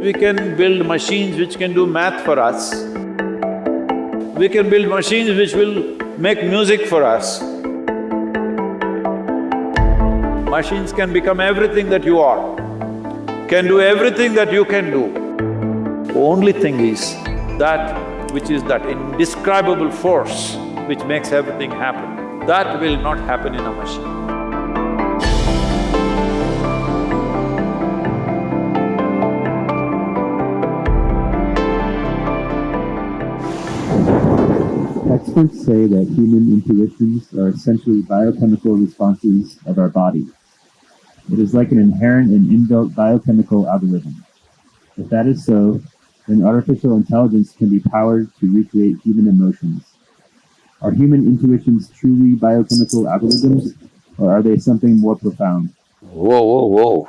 We can build machines which can do math for us. We can build machines which will make music for us. Machines can become everything that you are, can do everything that you can do. Only thing is that which is that indescribable force which makes everything happen, that will not happen in a machine. Experts say that human intuitions are essentially biochemical responses of our body. It is like an inherent and inbuilt biochemical algorithm. If that is so, then artificial intelligence can be powered to recreate human emotions. Are human intuitions truly biochemical algorithms, or are they something more profound? Whoa, whoa, whoa.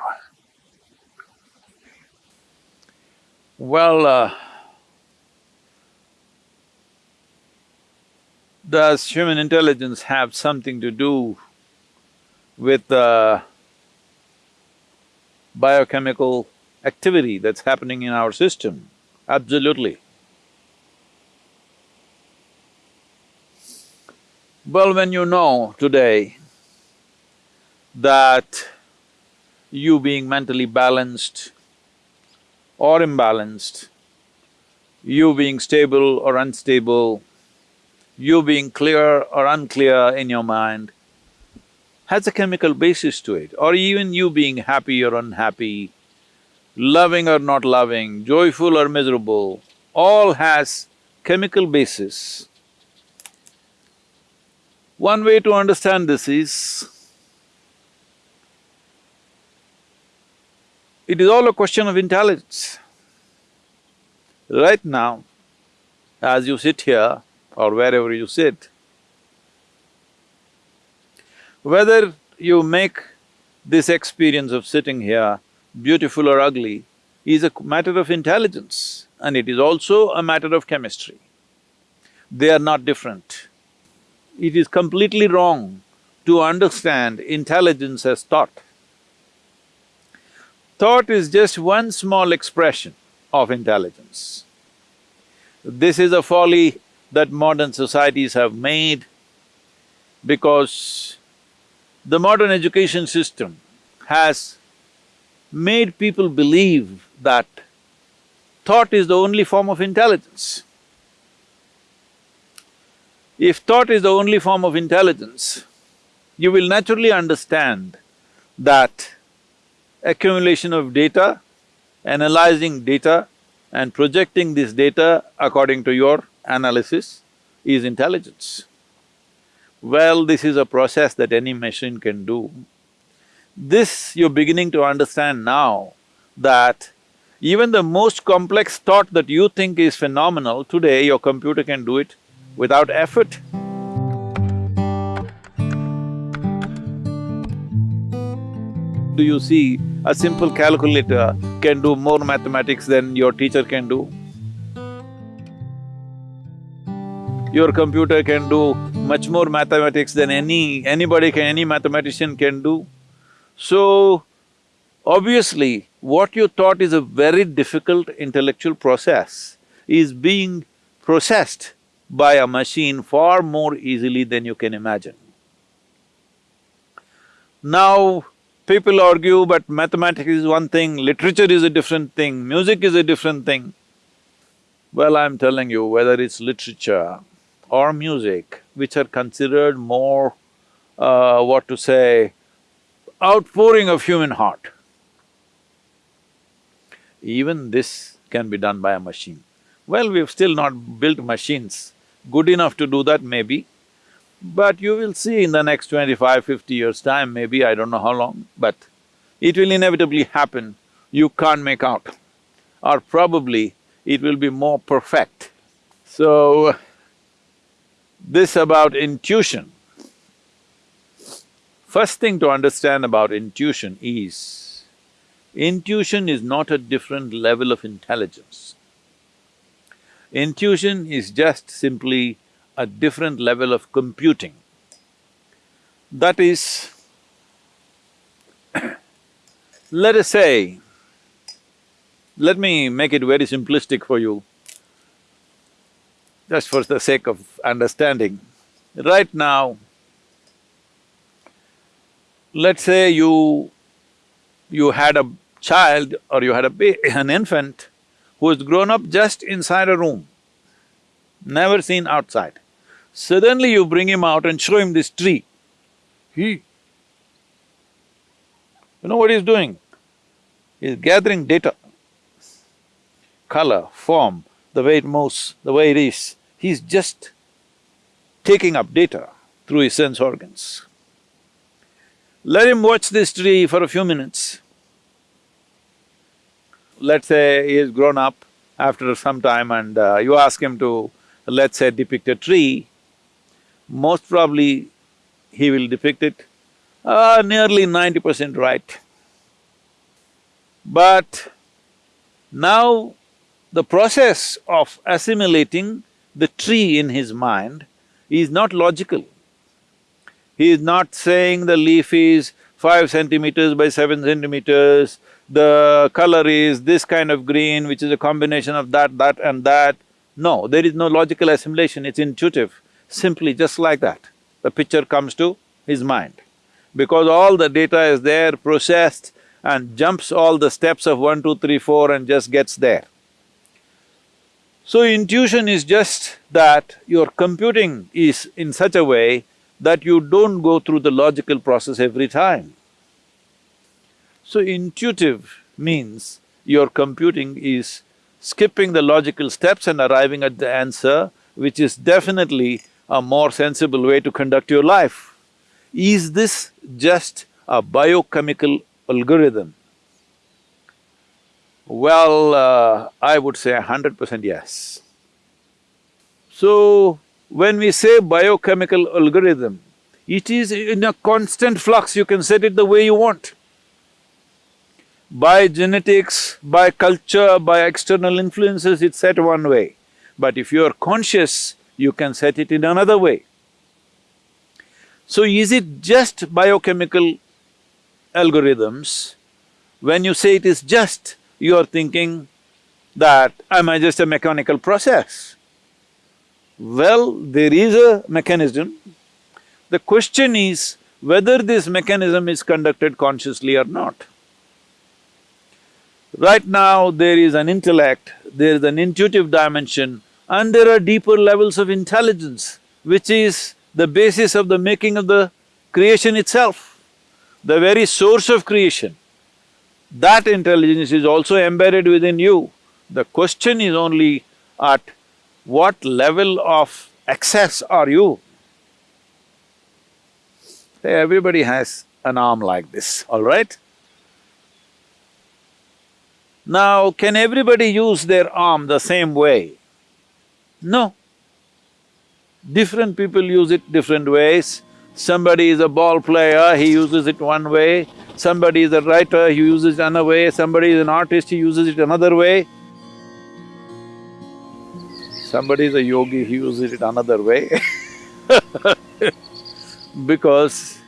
Well, uh, does human intelligence have something to do with the biochemical activity that's happening in our system? Absolutely. Well, when you know today that you being mentally balanced or imbalanced, you being stable or unstable, you being clear or unclear in your mind, has a chemical basis to it, or even you being happy or unhappy, loving or not loving, joyful or miserable, all has chemical basis. One way to understand this is, it is all a question of intelligence. Right now, as you sit here or wherever you sit, whether you make this experience of sitting here beautiful or ugly is a matter of intelligence and it is also a matter of chemistry. They are not different. It is completely wrong to understand intelligence as thought. Thought is just one small expression of intelligence. This is a folly that modern societies have made because the modern education system has made people believe that thought is the only form of intelligence. If thought is the only form of intelligence, you will naturally understand that accumulation of data, analyzing data and projecting this data according to your analysis is intelligence. Well, this is a process that any machine can do. This you're beginning to understand now that even the most complex thought that you think is phenomenal, today your computer can do it without effort. Do you see a simple calculator can do more mathematics than your teacher can do? Your computer can do much more mathematics than any… anybody can… any mathematician can do. So, obviously, what you thought is a very difficult intellectual process is being processed by a machine far more easily than you can imagine. Now, people argue, but mathematics is one thing, literature is a different thing, music is a different thing. Well, I'm telling you, whether it's literature or music, which are considered more, uh, what to say, outpouring of human heart, even this can be done by a machine. Well, we've still not built machines good enough to do that maybe, but you will see in the next 25, 50 years' time, maybe, I don't know how long, but it will inevitably happen, you can't make out. Or probably it will be more perfect. So, this about intuition. First thing to understand about intuition is, intuition is not a different level of intelligence. Intuition is just simply a different level of computing. That is, let us say, let me make it very simplistic for you, just for the sake of understanding. Right now, let's say you… you had a child or you had a an infant who has grown up just inside a room, never seen outside. Suddenly you bring him out and show him this tree. He… You know what he's doing? He's gathering data, color, form, the way it moves, the way it is. He's just taking up data through his sense organs. Let him watch this tree for a few minutes. Let's say he has grown up after some time and uh, you ask him to, let's say, depict a tree, most probably he will depict it uh, nearly ninety percent right. But now the process of assimilating the tree in his mind is not logical. He is not saying the leaf is five centimeters by seven centimeters, the color is this kind of green which is a combination of that, that and that. No, there is no logical assimilation, it's intuitive, simply just like that. The picture comes to his mind. Because all the data is there, processed and jumps all the steps of one, two, three, four and just gets there. So intuition is just that your computing is in such a way that you don't go through the logical process every time. So intuitive means your computing is skipping the logical steps and arriving at the answer, which is definitely a more sensible way to conduct your life. Is this just a biochemical algorithm? Well, uh, I would say hundred percent yes. So, when we say biochemical algorithm, it is in a constant flux, you can set it the way you want. By genetics, by culture, by external influences, it's set one way. But if you're conscious, you can set it in another way. So is it just biochemical algorithms? When you say it is just, you are thinking that, am I just a mechanical process? Well, there is a mechanism. The question is whether this mechanism is conducted consciously or not. Right now, there is an intellect, there is an intuitive dimension, and there are deeper levels of intelligence, which is the basis of the making of the creation itself, the very source of creation. That intelligence is also embedded within you. The question is only at what level of access are you? Hey, everybody has an arm like this, all right? Now, can everybody use their arm the same way? No. Different people use it different ways. Somebody is a ball player, he uses it one way. Somebody is a writer, he uses it another way. Somebody is an artist, he uses it another way. Somebody is a yogi, he uses it another way because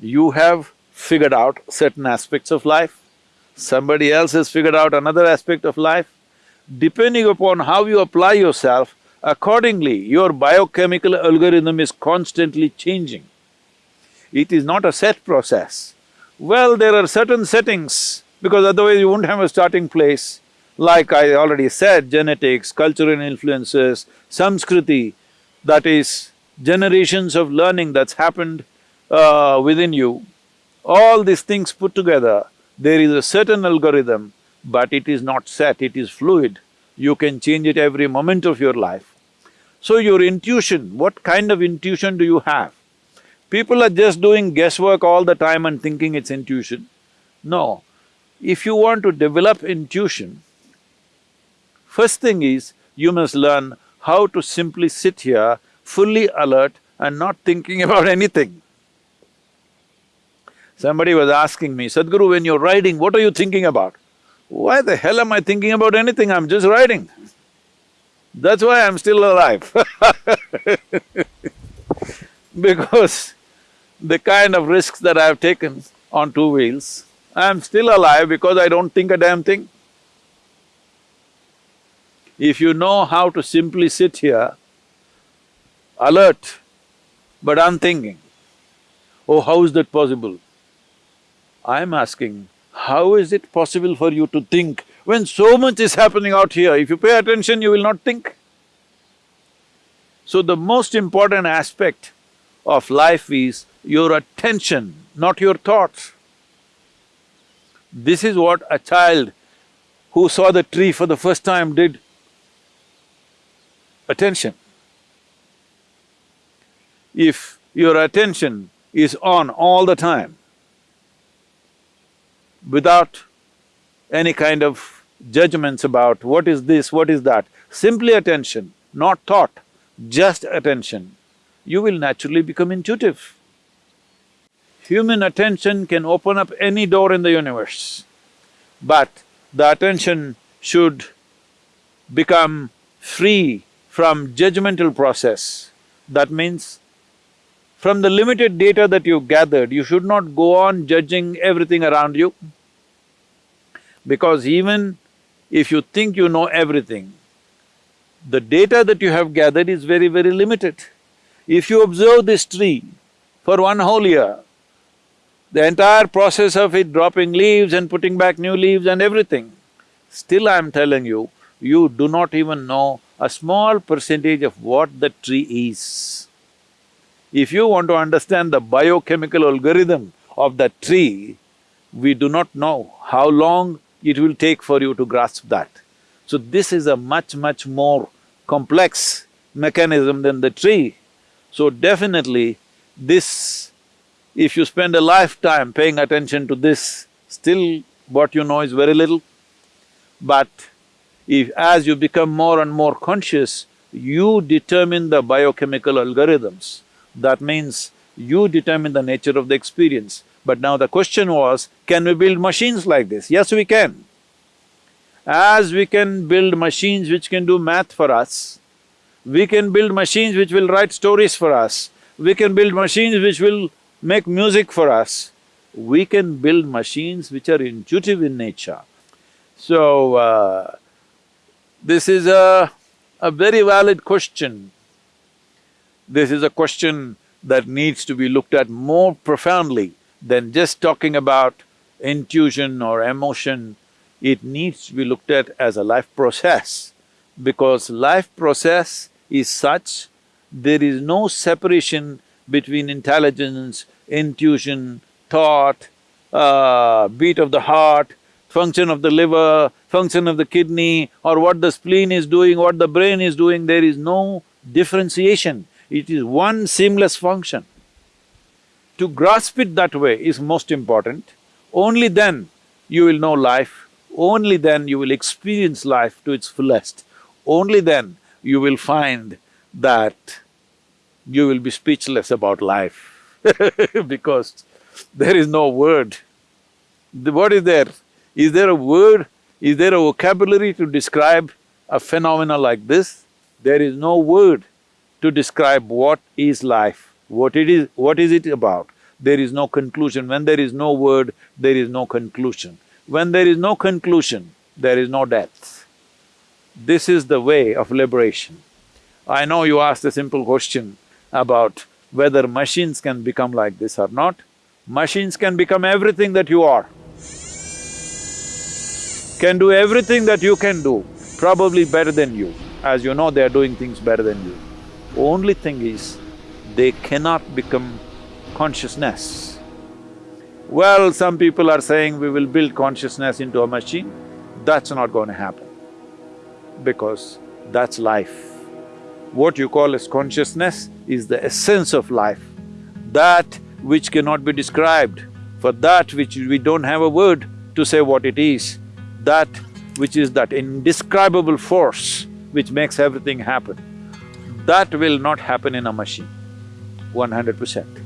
you have figured out certain aspects of life, somebody else has figured out another aspect of life. Depending upon how you apply yourself, accordingly your biochemical algorithm is constantly changing. It is not a set process. Well, there are certain settings, because otherwise you won't have a starting place. Like I already said, genetics, cultural influences, samskriti, that is generations of learning that's happened uh, within you, all these things put together, there is a certain algorithm, but it is not set, it is fluid. You can change it every moment of your life. So your intuition, what kind of intuition do you have? People are just doing guesswork all the time and thinking it's intuition. No, if you want to develop intuition, First thing is, you must learn how to simply sit here fully alert and not thinking about anything. Somebody was asking me, Sadhguru, when you're riding, what are you thinking about? Why the hell am I thinking about anything? I'm just riding. That's why I'm still alive because the kind of risks that I've taken on two wheels, I'm still alive because I don't think a damn thing. If you know how to simply sit here, alert, but unthinking, oh, how is that possible? I'm asking, how is it possible for you to think when so much is happening out here? If you pay attention, you will not think. So the most important aspect of life is your attention, not your thoughts. This is what a child who saw the tree for the first time did. Attention. If your attention is on all the time, without any kind of judgments about what is this, what is that, simply attention, not thought, just attention, you will naturally become intuitive. Human attention can open up any door in the universe, but the attention should become free from judgmental process. That means, from the limited data that you've gathered, you should not go on judging everything around you. Because even if you think you know everything, the data that you have gathered is very, very limited. If you observe this tree for one whole year, the entire process of it dropping leaves and putting back new leaves and everything, still I'm telling you, you do not even know a small percentage of what the tree is. If you want to understand the biochemical algorithm of that tree, we do not know how long it will take for you to grasp that. So this is a much, much more complex mechanism than the tree. So definitely, this, if you spend a lifetime paying attention to this, still what you know is very little. But if as you become more and more conscious, you determine the biochemical algorithms. That means you determine the nature of the experience. But now the question was, can we build machines like this? Yes, we can. As we can build machines which can do math for us, we can build machines which will write stories for us, we can build machines which will make music for us, we can build machines which are intuitive in nature. So, uh, this is a, a very valid question. This is a question that needs to be looked at more profoundly than just talking about intuition or emotion. It needs to be looked at as a life process because life process is such, there is no separation between intelligence, intuition, thought, uh, beat of the heart, function of the liver, function of the kidney, or what the spleen is doing, what the brain is doing, there is no differentiation. It is one seamless function. To grasp it that way is most important. Only then you will know life, only then you will experience life to its fullest. Only then you will find that you will be speechless about life because there is no word. The, what is there? Is there a word? Is there a vocabulary to describe a phenomena like this? There is no word to describe what is life, what it is… what is it about. There is no conclusion. When there is no word, there is no conclusion. When there is no conclusion, there is no death. This is the way of liberation. I know you asked a simple question about whether machines can become like this or not. Machines can become everything that you are. Can do everything that you can do, probably better than you. As you know, they are doing things better than you. Only thing is, they cannot become consciousness. Well, some people are saying we will build consciousness into a machine. That's not going to happen because that's life. What you call as consciousness is the essence of life, that which cannot be described, for that which we don't have a word to say what it is, that which is that indescribable force which makes everything happen, that will not happen in a machine, one hundred percent.